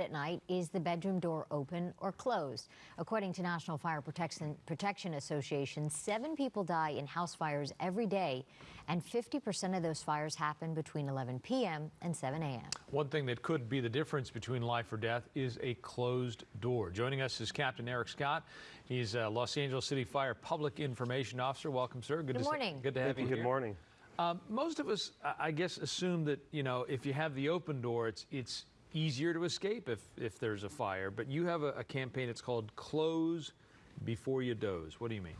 at night, is the bedroom door open or closed? According to National Fire Protection, Protection Association, seven people die in house fires every day, and 50% of those fires happen between 11 p.m. and 7 a.m. One thing that could be the difference between life or death is a closed door. Joining us is Captain Erik Scott. He's a Los Angeles City Fire Public Information Officer. Welcome, sir. Good, to morning. good to have Thank you. you. Good here. morning. Um, most of us, I I guess, assume that you know if you have the open door, it's it's easier to escape if if there's a fire. But you have a, a campaign. It's called Close Before You Doze. What do you mean?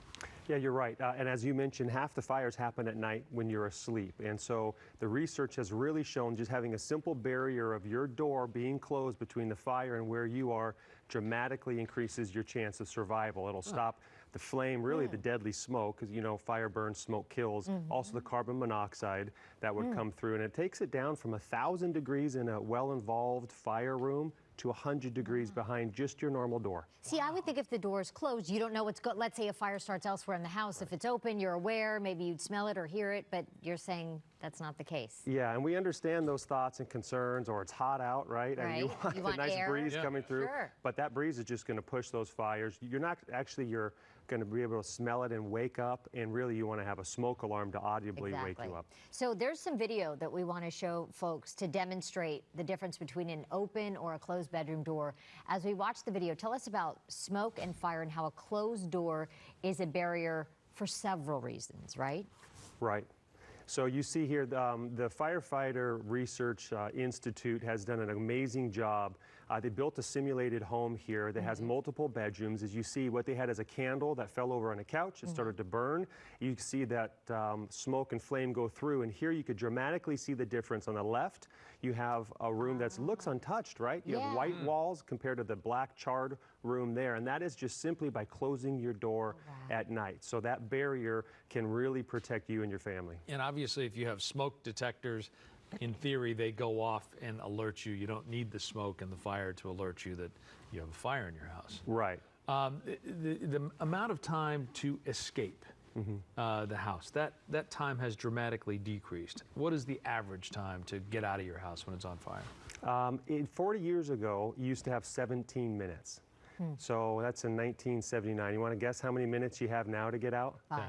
Yeah, you're right. Uh, and as you mentioned, half the fires happen at night when you're asleep. And so the research has really shown just having a simple barrier of your door being closed between the fire and where you are dramatically increases your chance of survival. It'll stop the flame, really the mm. deadly smoke, because you know fire burns, smoke kills. Mm-hmm. Also the carbon monoxide that would mm. come through, and it takes it down from a thousand degrees in a well-involved fire room to 100 degrees mm. behind just your normal door. See, I would think if the door is closed, you don't know what's good. Let's say a fire starts elsewhere in the house. If it's open, you're aware. Maybe you'd smell it or hear it, but you're saying that's not the case. Yeah, and we understand those thoughts and concerns, or it's hot out, right? And you want You a nice air. breeze Yeah. coming through. Sure. But that breeze is just going to push those fires. You're not actually, you're going to be able to smell it and wake up, and really you want to have a smoke alarm to audibly wake you up. So there's some video that we want to show folks to demonstrate the difference between an open or a closed bedroom door. As we watch the video, tell us about smoke and fire and how a closed door is a barrier for several reasons, right? Right. So you see here, um, the Firefighter Research uh, Institute has done an amazing job. Uh, they built a simulated home here that has multiple bedrooms. As you see, what they had is a candle that fell over on a couch. It started to burn. You can see that um, smoke and flame go through. And here you could dramatically see the difference. On the left, you have a room that looks untouched, right? You Yeah. have white walls compared to the black charred room there. And that is just simply by closing your door at night. So that barrier can really protect you and your family. And obviously, if you have smoke detectors, in theory, they go off and alert you. You don't need the smoke and the fire to alert you that you have a fire in your house. Right. Um, the, the, the amount of time to escape uh, the house, that, that time has dramatically decreased. What is the average time to get out of your house when it's on fire? Um, in 40 years ago, you used to have 17 minutes. So that's in 1979. You want to guess how many minutes you have now to get out? Five.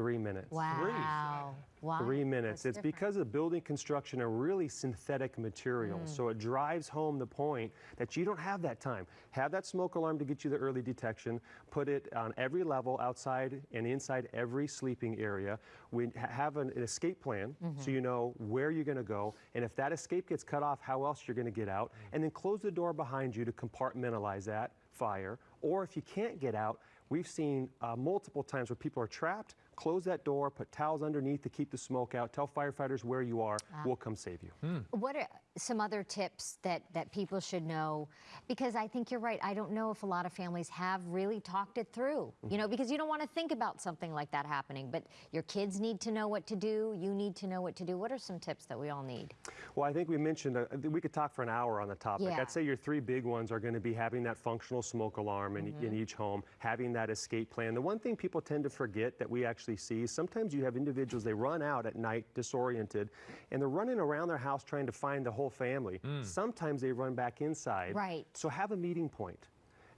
Three minutes. Wow. Wow. Three minutes. What's It's because of building construction and really synthetic materials. So it drives home the point that you don't have that time. Have that smoke alarm to get you the early detection. Put it on every level outside and inside every sleeping area. We have an, an escape plan so you know where you're going to go. And if that escape gets cut off, how else you're going to get out. And then close the door behind you to compartmentalize that fire. Or if you can't get out, We've seen uh, multiple times where people are trapped. Close that door, put towels underneath to keep the smoke out. Tell firefighters where you are. We'll come save you. Hmm. What are some other tips that, that people should know? Because I think you're right. I don't know if a lot of families have really talked it through, you know, mm-hmm. because you don't want to think about something like that happening, but your kids need to know what to do. You need to know what to do. What are some tips that we all need? Well, I think we mentioned uh, we could talk for an hour on the topic. Yeah. I'd say your three big ones are going to be having that functional smoke alarm in, mm-hmm. in each home, having that escape plan. The one thing people tend to forget that we actually see sometimes you have individuals they run out at night disoriented, and they're running around their house trying to find the whole family. Sometimes they run back inside. Right. So have a meeting point.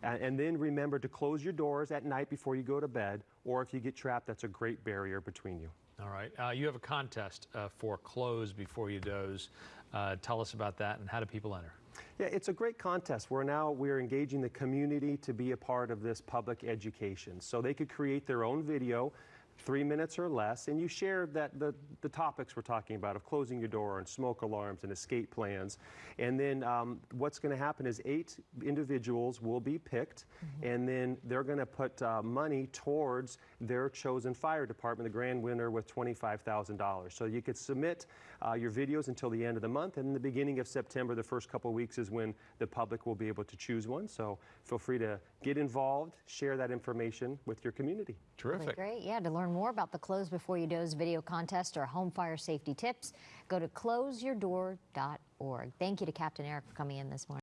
And, and then remember to close your doors at night before you go to bed, or if you get trapped, that's a great barrier between you. All right. Uh, you have a contest uh, for Close Before You Doze. Uh, tell us about that and how do people enter? Yeah, it's a great contest. We're now we're engaging the community to be a part of this public education. So they could create their own video, three minutes or less, and you share that the, the topics we're talking about of closing your door and smoke alarms and escape plans. And then um, what's going to happen is eight individuals will be picked, and then they're going to put uh, money towards their chosen fire department, the grand winner with $25,000. So you could submit uh, your videos until the end of the month, and in the beginning of September, the first couple of weeks is when the public will be able to choose one. So feel free to get involved, share that information with your community. Really Terrific. great. Yeah, to more about the Close Before You Doze video contest or home fire safety tips, go to closeyourdoor.org. Thank you to Captain Erik for coming in this morning.